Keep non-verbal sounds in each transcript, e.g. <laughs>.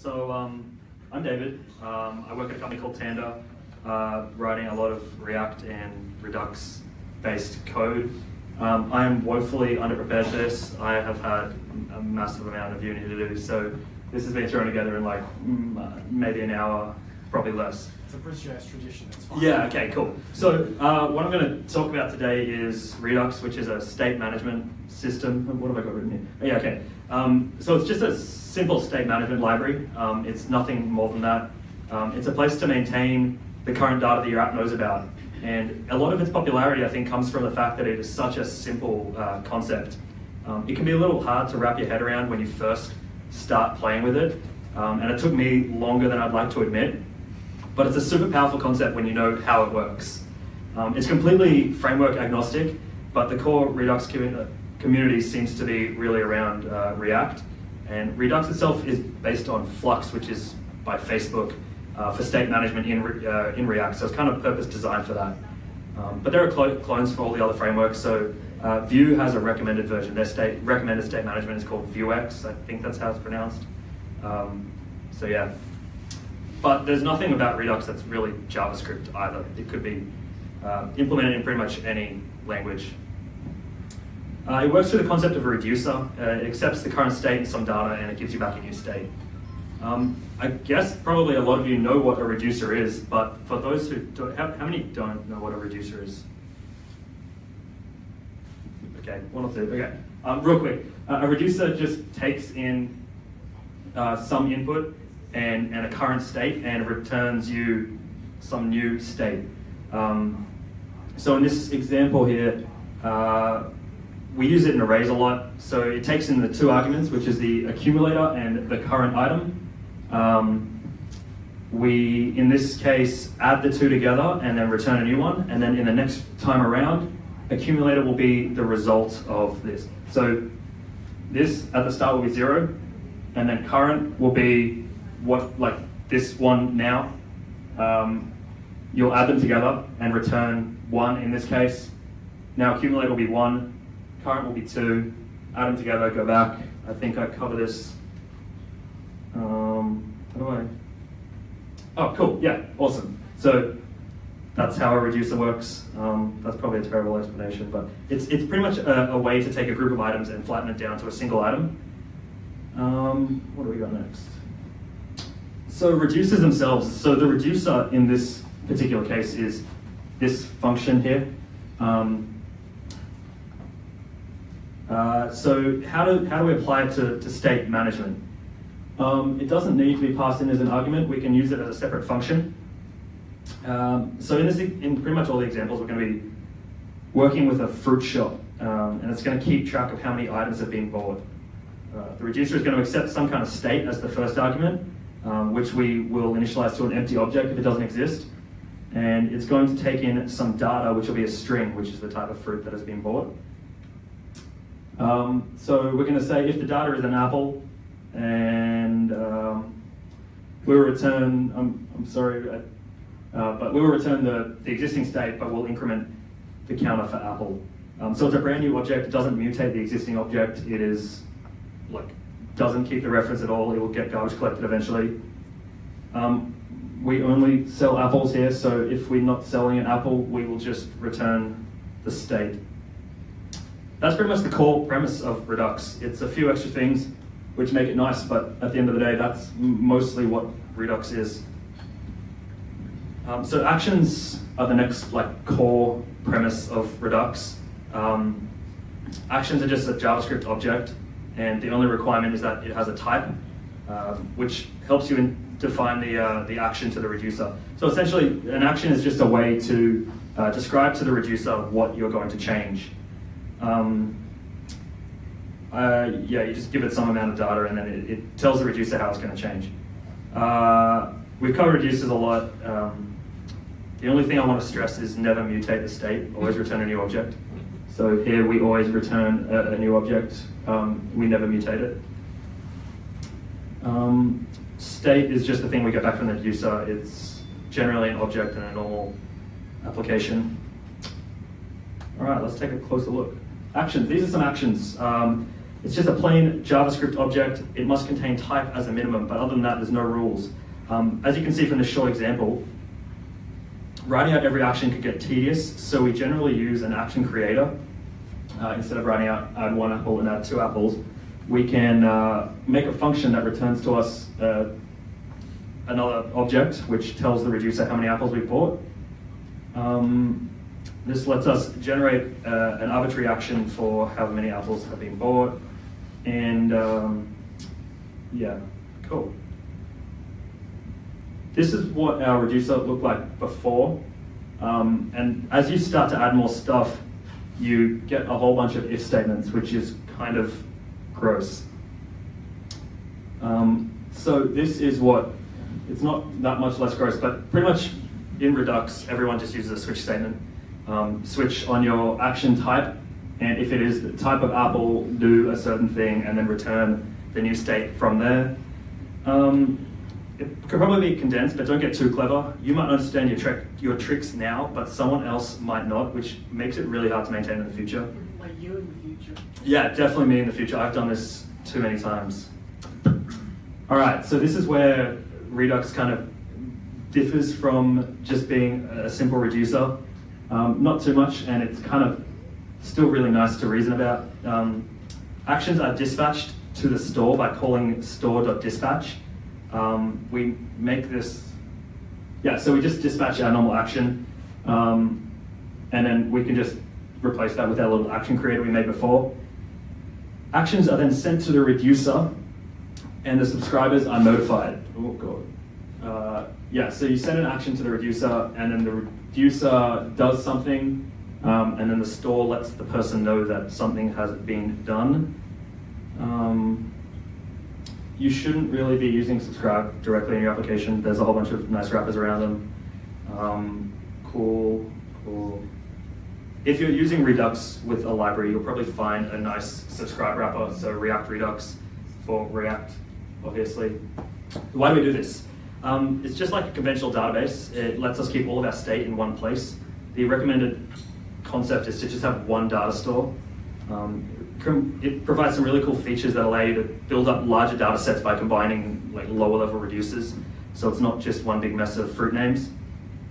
So um, I'm David. Um, I work at a company called Tanda, uh, writing a lot of React and Redux-based code. Um, I am woefully underprepared for this. I have had a massive amount of uni to do, so this has been thrown together in like uh, maybe an hour, probably less. It's a British tradition, it's fine. Yeah, okay, cool. So uh, what I'm going to talk about today is Redux, which is a state management system. What have I got written here? Oh, yeah, okay. Um, so it's just a simple state management library. Um, it's nothing more than that. Um, it's a place to maintain the current data that your app knows about. And a lot of its popularity, I think, comes from the fact that it is such a simple uh, concept. Um, it can be a little hard to wrap your head around when you first start playing with it. Um, and it took me longer than I'd like to admit. But it's a super powerful concept when you know how it works. Um, it's completely framework agnostic, but the core Redux community seems to be really around uh, React. And Redux itself is based on Flux, which is by Facebook uh, for state management in, uh, in React. So it's kind of purpose designed for that. Um, but there are cl clones for all the other frameworks. So uh, Vue has a recommended version. Their state recommended state management is called Vuex. I think that's how it's pronounced. Um, so yeah. But there's nothing about Redux that's really JavaScript either. It could be uh, implemented in pretty much any language. Uh, it works through the concept of a reducer. Uh, it accepts the current state and some data and it gives you back a new state. Um, I guess probably a lot of you know what a reducer is, but for those who don't, how, how many don't know what a reducer is? Okay, one or two, okay. Um, real quick, uh, a reducer just takes in uh, some input and, and a current state and returns you some new state. Um, so in this example here, uh, we use it in arrays a lot. So it takes in the two arguments, which is the accumulator and the current item. Um, we, in this case, add the two together and then return a new one. And then in the next time around, accumulator will be the result of this. So this at the start will be zero, and then current will be what, like this one now. Um, you'll add them together and return one in this case. Now accumulator will be one, current will be two, add them together, go back. I think I cover this. Um, how do I? Oh, cool, yeah, awesome. So that's how a reducer works. Um, that's probably a terrible explanation, but it's, it's pretty much a, a, way to take a group of items and flatten it down to a single item. Um, what do we got next? So reducers themselves, so the reducer in this particular case is this function here. Um, uh, so how do, how do we apply it to, to state management? Um, it doesn't need to be passed in as an argument. We can use it as a separate function. Um, so in, this, in pretty much all the examples, we're going to be working with a fruit shop, um, and it's going to keep track of how many items have been bought. Uh, the reducer is going to accept some kind of state as the first argument, um, which we will initialize to an empty object if it doesn't exist. And it's going to take in some data, which will be a string, which is the type of fruit that has been bought. Um, so we're going to say if the data is an apple, and um, we will return, I'm, I'm sorry, uh, uh, but we will return the, the existing state, but we'll increment the counter for apple. Um, so it's a brand new object, it doesn't mutate the existing object, it is like, doesn't keep the reference at all, it will get garbage collected eventually. Um, we only sell apples here, so if we're not selling an apple, we will just return the state that's pretty much the core premise of Redux. It's a few extra things which make it nice, but at the end of the day, that's mostly what Redux is. Um, so actions are the next like core premise of Redux. Um, actions are just a JavaScript object, and the only requirement is that it has a type, uh, which helps you define the, uh, the action to the reducer. So essentially, an action is just a way to uh, describe to the reducer what you're going to change. Um, uh, yeah, you just give it some amount of data and then it, it tells the reducer how it's going to change. Uh, we've covered reducers a lot. Um, the only thing I want to stress is never mutate the state, always return a new object. So here we always return a, a new object, um, we never mutate it. Um, state is just the thing we get back from the user. It's generally an object in a normal application. All right, let's take a closer look. Actions, these are some actions. Um, It's just a plain JavaScript object. It must contain type as a minimum, but other than that, there's no rules. Um, as you can see from this short example, writing out every action could get tedious, so we generally use an action creator. Uh, instead of writing out add one apple and add two apples, we can uh, make a function that returns to us uh, another object, which tells the reducer how many apples we bought. Um, this lets us generate uh, an arbitrary action for how many apples have been bought. And um, yeah, cool. This is what our reducer looked like before. Um, and as you start to add more stuff, you get a whole bunch of if statements, which is kind of gross. Um, so this is what, it's not that much less gross, but pretty much in Redux, everyone just uses a switch statement. Um, switch on your action type, and if it is the type of apple, do a certain thing, and then return the new state from there. Um, it could probably be condensed, but don't get too clever. You might understand your, trick, your tricks now, but someone else might not, which makes it really hard to maintain in the future. Like you in the future. Yeah, definitely me in the future. I've done this too many times. All right, so this is where Redux kind of differs from just being a simple reducer. Um, not too much, and it's kind of still really nice to reason about. Um, actions are dispatched to the store by calling store.dispatch. Um, we make this, yeah, so we just dispatch our normal action, um, and then we can just replace that with our little action creator we made before. Actions are then sent to the reducer, and the subscribers are notified. Oh god. Uh, yeah, so you send an action to the reducer, and then the reducer does something, um, and then the store lets the person know that something has been done. Um, you shouldn't really be using subscribe directly in your application. There's a whole bunch of nice wrappers around them. Um, cool, cool. If you're using Redux with a library, you'll probably find a nice subscribe wrapper, so React Redux for React, obviously. Why do we do this? Um, it's just like a conventional database. It lets us keep all of our state in one place. The recommended concept is to just have one data store. Um, it provides some really cool features that allow you to build up larger data sets by combining like lower level reducers. So it's not just one big mess of fruit names.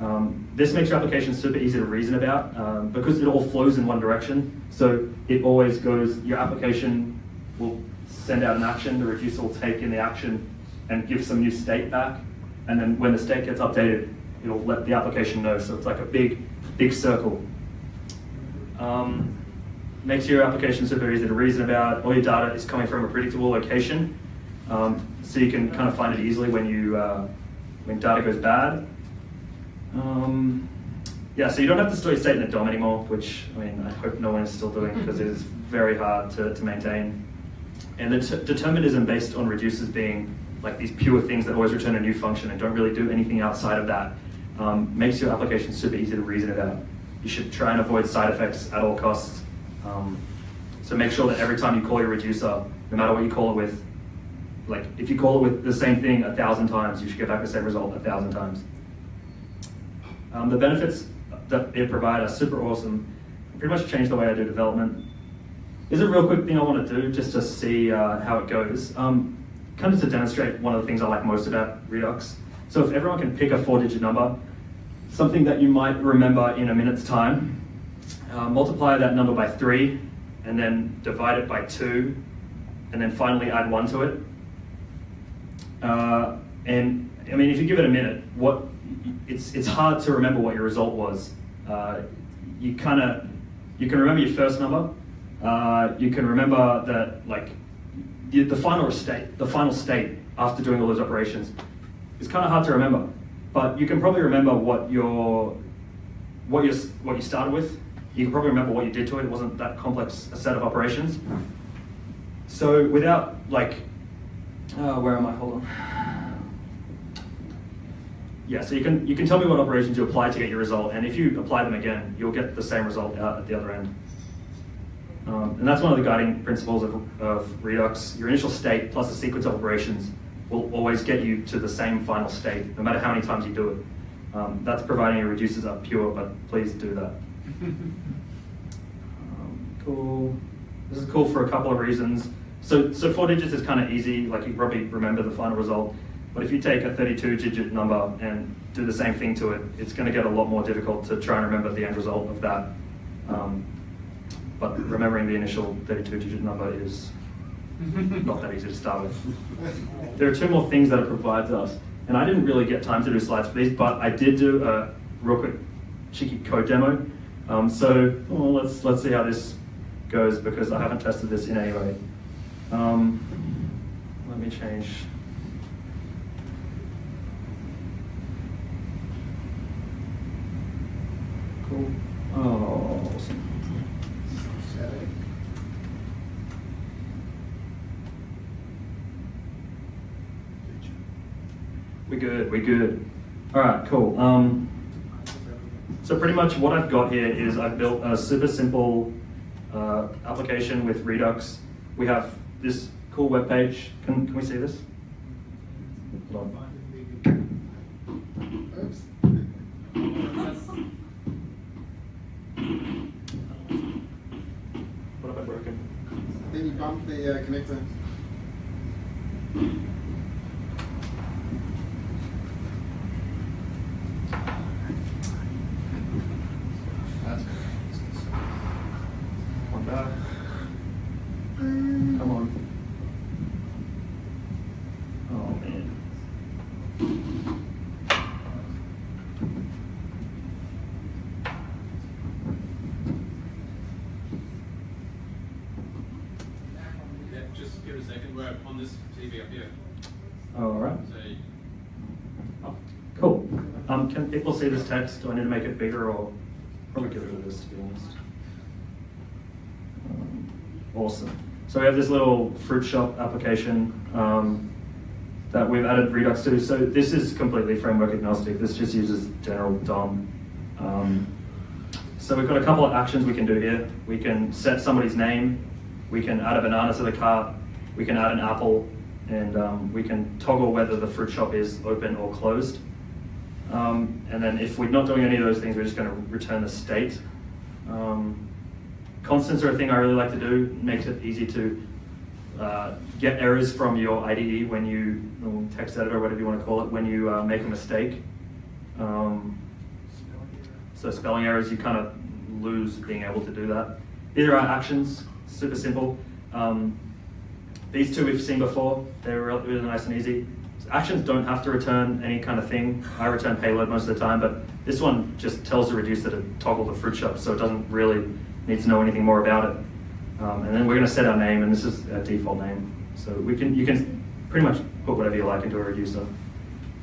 Um, this makes your application super easy to reason about um, because it all flows in one direction. So it always goes, your application will send out an action, the reducer will take in the action and give some new state back. And then when the state gets updated, it'll let the application know. So it's like a big, big circle. Um, makes your application super easy to reason about. All your data is coming from a predictable location. Um, so you can kind of find it easily when you uh, when data goes bad. Um, yeah, so you don't have to store your state in a DOM anymore, which I mean I hope no one is still doing <laughs> because it is very hard to, to maintain. And the determinism based on reducers being like these pure things that always return a new function and don't really do anything outside of that um, makes your application super easy to reason about. You should try and avoid side effects at all costs. Um, so make sure that every time you call your reducer, no matter what you call it with, like if you call it with the same thing a thousand times, you should get back the same result a thousand times. Um, the benefits that it provides are super awesome. Pretty much changed the way I do development. Is a real quick thing I want to do just to see uh, how it goes. Um, kind of to demonstrate one of the things I like most about Redux. So if everyone can pick a four-digit number, something that you might remember in a minute's time, uh, multiply that number by three, and then divide it by two, and then finally add one to it. Uh, and I mean, if you give it a minute, what it's it's hard to remember what your result was. Uh, you kind of you can remember your first number. Uh, you can remember that like the, the final state, the final state after doing all those operations. It's kind of hard to remember, but you can probably remember what your what you what you started with you can probably remember what you did to it. It wasn't that complex a set of operations. So without like, uh, where am I? Hold on. Yeah, so you can you can tell me what operations you apply to get your result, and if you apply them again, you'll get the same result out at the other end. Um, and that's one of the guiding principles of, of Redux. Your initial state plus a sequence of operations will always get you to the same final state, no matter how many times you do it. Um, that's providing your reducers are pure, but please do that <laughs> um, cool. This is cool for a couple of reasons. So, so four digits is kind of easy, like you probably remember the final result. But if you take a 32 digit number and do the same thing to it, it's going to get a lot more difficult to try and remember the end result of that. Um, but remembering the initial 32 digit number is <laughs> not that easy to start with. There are two more things that it provides us. And I didn't really get time to do slides for these, but I did do a real quick cheeky code demo. Um, so well, let's, let's see how this goes because I haven't tested this in any way. Um, let me change. Cool. Oh, awesome. We good, we good. All right, cool. Um, so pretty much what I've got here is I've built a super simple uh, application with Redux. We have this cool web page. Can, can we see this? What have I broken? Then you bump the uh, connector. That's One back. Come on. Oh man. Yeah, just give it a second. We're on this TV up here. All right. So Oh, cool. Um, can people see this text? Do I need to make it bigger or probably get rid of this to be honest? Um, awesome. So we have this little fruit shop application um, that we've added Redux to. So this is completely framework agnostic. This just uses general DOM. Um, so we've got a couple of actions we can do here. We can set somebody's name. We can add a banana to the cart. We can add an apple. And um, we can toggle whether the fruit shop is open or closed. Um, and then if we're not doing any of those things, we're just going to return the state. Um, constants are a thing I really like to do. It Makes it easy to uh, get errors from your IDE when you, or text editor, whatever you want to call it, when you uh, make a mistake. Um, so spelling errors, you kind of lose being able to do that. These are our actions, super simple. Um, these two we've seen before, they're really, really nice and easy. Actions don't have to return any kind of thing. I return payload most of the time, but this one just tells the reducer to toggle the fruit shop, so it doesn't really need to know anything more about it. Um, and then we're going to set our name, and this is a default name. So we can, you can pretty much put whatever you like into a reducer.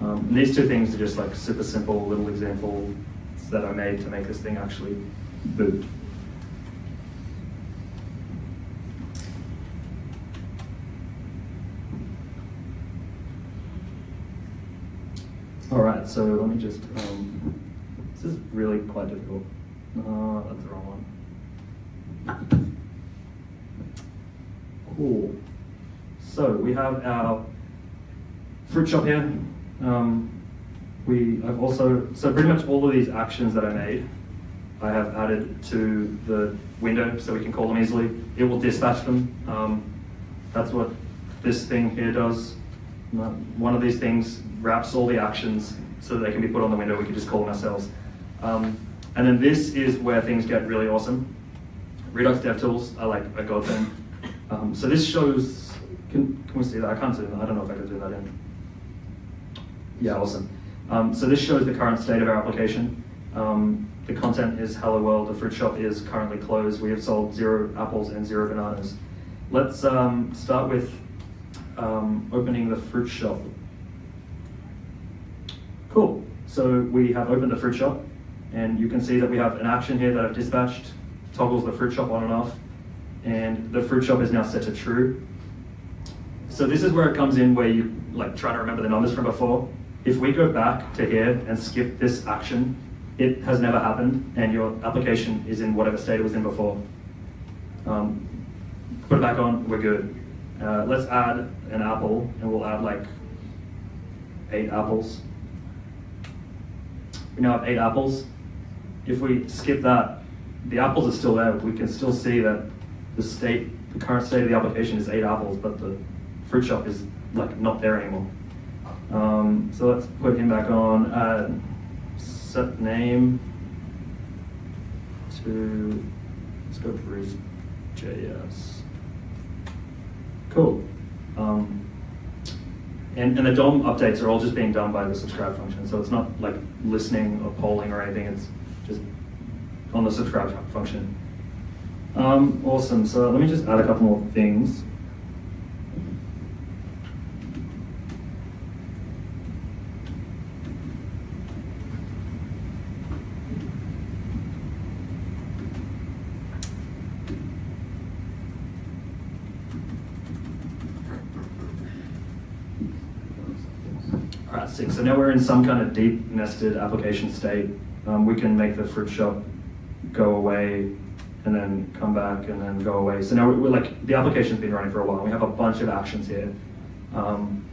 Um, these two things are just like super simple little examples that I made to make this thing actually boot. So let me just, um, this is really quite difficult. Uh, that's the wrong one. Cool. So we have our fruit shop here. Um, we have also, so pretty much all of these actions that I made, I have added to the window so we can call them easily. It will dispatch them. Um, that's what this thing here does. Uh, One of these things wraps all the actions so that they can be put on the window. We can just call them ourselves. Um, and then this is where things get really awesome. Redux DevTools are like a godsend. Um, so this shows, can, can we see that? I can't zoom. I don't know if I can zoom that in. Yeah, awesome. Um, so this shows the current state of our application. Um, the content is hello world, the fruit shop is currently closed. We have sold zero apples and zero bananas. Let's um, start with um, opening the fruit shop. Cool. So we have opened the fruit shop, and you can see that we have an action here that I've dispatched, toggles the fruit shop on and off, and the fruit shop is now set to true. So this is where it comes in where you like try to remember the numbers from before. If we go back to here and skip this action, it has never happened, and your application is in whatever state it was in before. Um, put it back on, we're good. Uh, let's add an apple, and we'll add like eight apples. We now have eight apples. If we skip that, the apples are still there. We can still see that the state the current state of the application is eight apples, but the fruit shop is like not there anymore. Um, so let's put him back on. Uh, set name to let's go for his JS. Cool. Um, and, and the DOM updates are all just being done by the subscribe function. So it's not like listening or polling or anything. It's just on the subscribe function. Um, awesome. So let me just add a couple more things. Six. So now we're in some kind of deep nested application state. Um, we can make the fruit shop go away and then come back and then go away. So now we're, like, the application's been running for a while. We have a bunch of actions here. Um,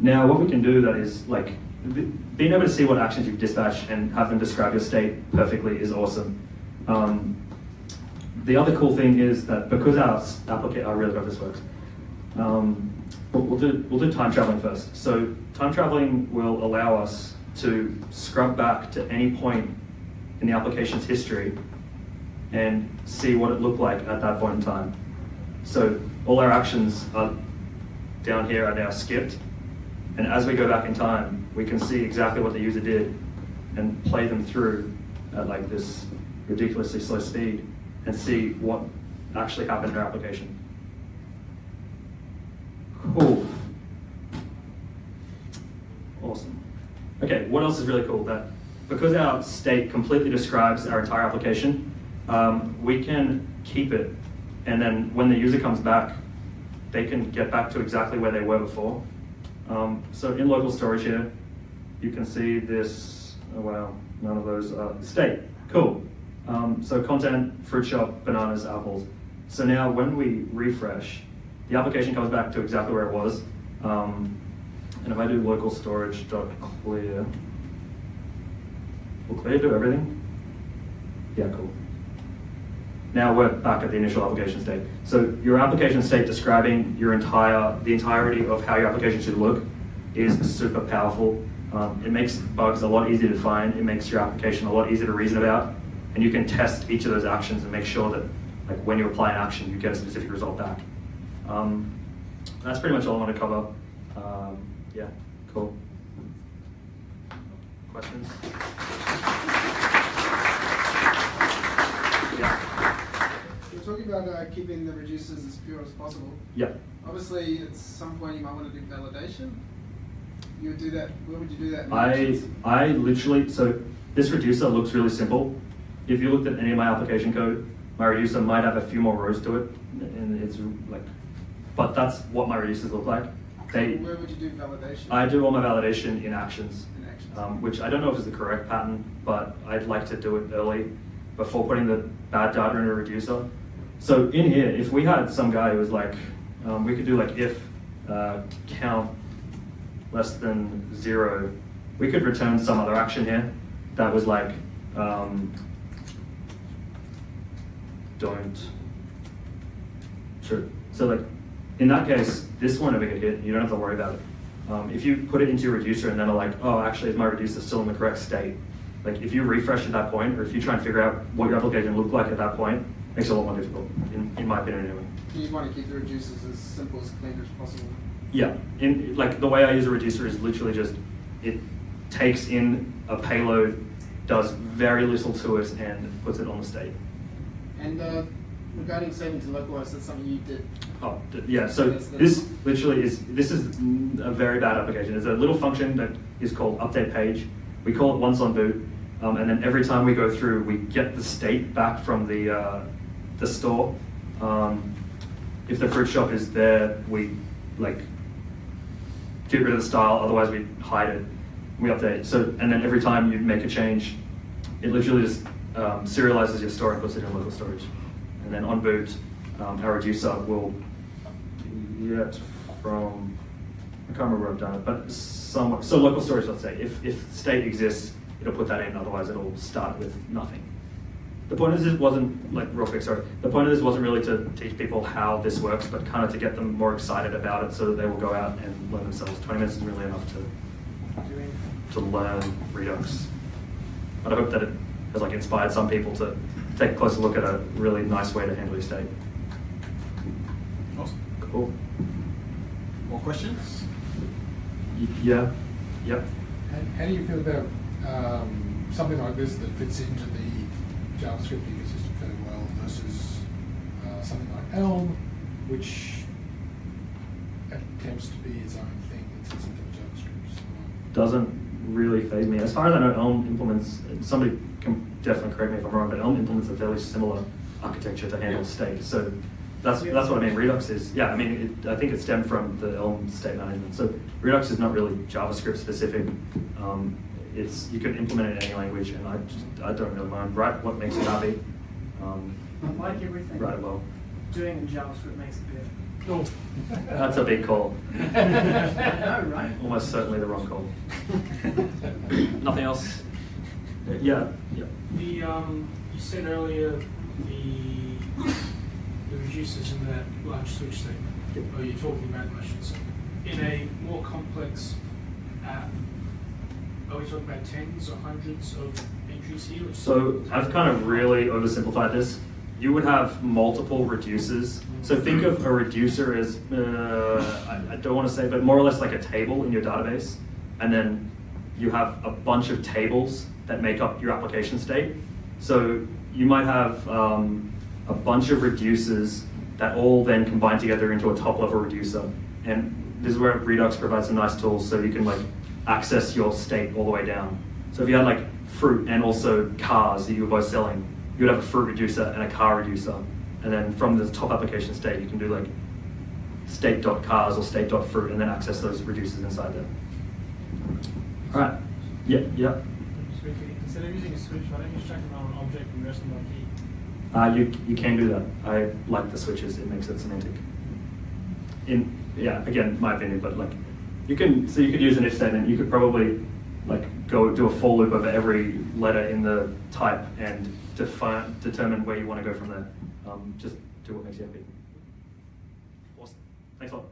now what we can do that is like, being able to see what actions you've dispatched and have them describe your state perfectly is awesome. Um, the other cool thing is that because our application, really hope this works. Um, we'll, we'll do we'll do time traveling first. So time traveling will allow us to scrub back to any point in the application's history and see what it looked like at that point in time. So all our actions are down here are now skipped, and as we go back in time, we can see exactly what the user did and play them through at like this ridiculously slow speed and see what actually happened in our application. Cool. Awesome. Okay, what else is really cool? That because our state completely describes our entire application, um, we can keep it, and then when the user comes back, they can get back to exactly where they were before. Um, so in local storage here, you can see this, oh wow, none of those are state, cool. Um, so content, fruit shop, bananas, apples. So now when we refresh, the application comes back to exactly where it was. Um, and if I do local storage clear, will clear do everything? Yeah, cool. Now we're back at the initial application state. So your application state describing your entire, the entirety of how your application should look is super powerful. Um, it makes bugs a lot easier to find. It makes your application a lot easier to reason about. And you can test each of those actions and make sure that like when you apply an action, you get a specific result back. Um, that's pretty much all I want to cover. Um, yeah, cool. Questions? Yeah. We're talking about uh, keeping the reducers as pure as possible. Yeah. Obviously, at some point you might want to do validation. You would do that. Where would you do that? I? I literally so this reducer looks really simple. If you looked at any of my application code, my reducer might have a few more rows to it, and it's like, but that's what my reducers look like. They, Where would you do validation? I do all my validation in actions, In actions. um, which I don't know if is the correct pattern, but I'd like to do it early before putting the bad data in a reducer. So in here, if we had some guy who was like, um, we could do like if uh, count less than zero, we could return some other action here that was like um, don't true. So like in that case, this one won't ever get hit. You don't have to worry about it. Um, if you put it into your reducer and then are like, oh, actually, is my reducer still in the correct state? Like if you refresh at that point, or if you try and figure out what your application looked like at that point, it makes it a lot more difficult, in, in my opinion anyway. You want to keep the reducers as simple as clean as possible. Yeah, in like the way I use a reducer is literally just it takes in a payload, does very little to it, and puts it on the state. And uh, regarding saving to localize, that's something you did. Oh, yeah, so this literally is, this is a very bad application. It's a little function that is called update page. We call it once on boot, um, and then every time we go through, we get the state back from the, uh, the store. Um, if the fruit shop is there, we like get rid of the style, otherwise we hide it. We update. So, and then every time you make a change, it literally just um, serializes your store and puts it in local storage. And then on boot, um, our reducer will get from, I can't remember where I've done it, but somewhere, so local storage, let's say, if, if state exists, it'll put that in, otherwise it'll start with nothing. The point of this wasn't like real quick. Sorry. The point of this wasn't really to teach people how this works, but kind of to get them more excited about it, so that they will go out and learn themselves. Twenty minutes is really enough to to learn Redux. But I hope that it has like inspired some people to take a closer look at a really nice way to handle your state. Awesome. Cool. More questions? Yeah. Yep. How, how do you feel about um, something like this that fits into the JavaScript ecosystem fairly well versus uh, something like Elm, which attempts to be its own thing that sits into the JavaScript? So, doesn't really faze me. As far as I know, Elm implements, somebody can definitely correct me if I'm wrong, but Elm implements a fairly similar architecture to handle Yeah. state. So that's, that's what I mean. Redux is, yeah, I mean, it, I think it stemmed from the Elm state management. So Redux is not really JavaScript specific. Um, it's, you can implement it in any language, and I, just, I don't really mind. Write what makes you happy. Um, Like everything. write it well. Doing in JavaScript makes it better. Oh. That's a big call. <laughs> I know, right? Almost certainly the wrong call. <laughs> Nothing else? Uh, Yeah, yeah. The, um, you said earlier, the, the reducers in that large switch statement, Yep. or you're talking about, I should say, in a more complex app, are we talking about tens or hundreds of entries here? or So I've kind of really oversimplified this. You would have multiple reducers. So think of a reducer as, uh, I, I don't want to say, but more or less like a table in your database. And then you have a bunch of tables that make up your application state. So you might have um, a bunch of reducers that all then combine together into a top level reducer. And this is where Redux provides some nice tools so you can like access your state all the way down. So if you had like fruit and also cars that you were both selling, you would have a fruit reducer and a car reducer. And then from the top application state, you can do like state.cars or state.fruit and then access those reducers inside there. All right. Yeah, yeah. Instead of using a switch, why don't you it on an object and rest on key? Uh, you, you can do that. I like the switches. It makes it semantic. In yeah, again, my opinion, but like you can so you could use an if statement. You could probably like go do a for loop over every letter in the type and define determine where you want to go from there. Um, just do what makes you happy. Awesome. Thanks a lot.